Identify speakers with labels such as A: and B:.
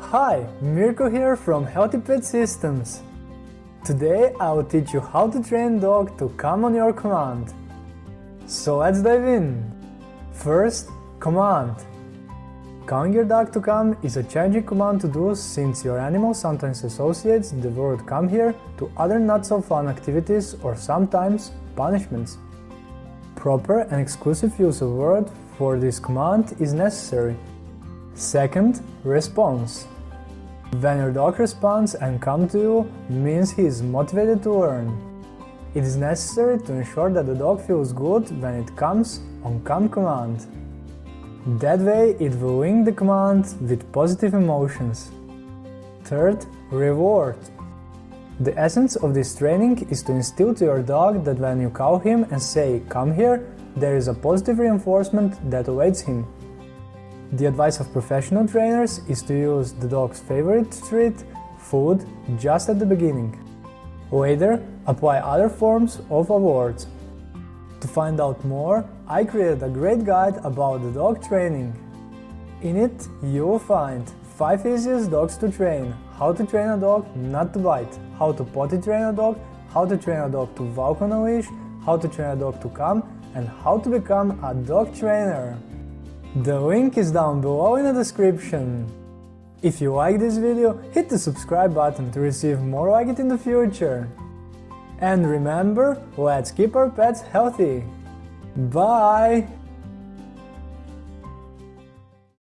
A: Hi, Mirko here from Healthy Pet Systems. Today I will teach you how to train dog to come on your command. So let's dive in. First, command. Calling your dog to come is a challenging command to do since your animal sometimes associates the word come here to other not so fun activities or sometimes punishments. Proper and exclusive use of word for this command is necessary. Second, response. When your dog responds and comes to you means he is motivated to learn. It is necessary to ensure that the dog feels good when it comes on come command. That way it will link the command with positive emotions. Third, reward. The essence of this training is to instill to your dog that when you call him and say come here, there is a positive reinforcement that awaits him. The advice of professional trainers is to use the dog's favorite treat, food, just at the beginning. Later, apply other forms of awards. To find out more, I created a great guide about the dog training. In it, you will find 5 easiest dogs to train, how to train a dog not to bite, how to potty train a dog, how to train a dog to walk on a leash, how to train a dog to come, and how to become a dog trainer. The link is down below in the description. If you like this video, hit the subscribe button to receive more like it in the future. And remember, let's keep our pets healthy. Bye!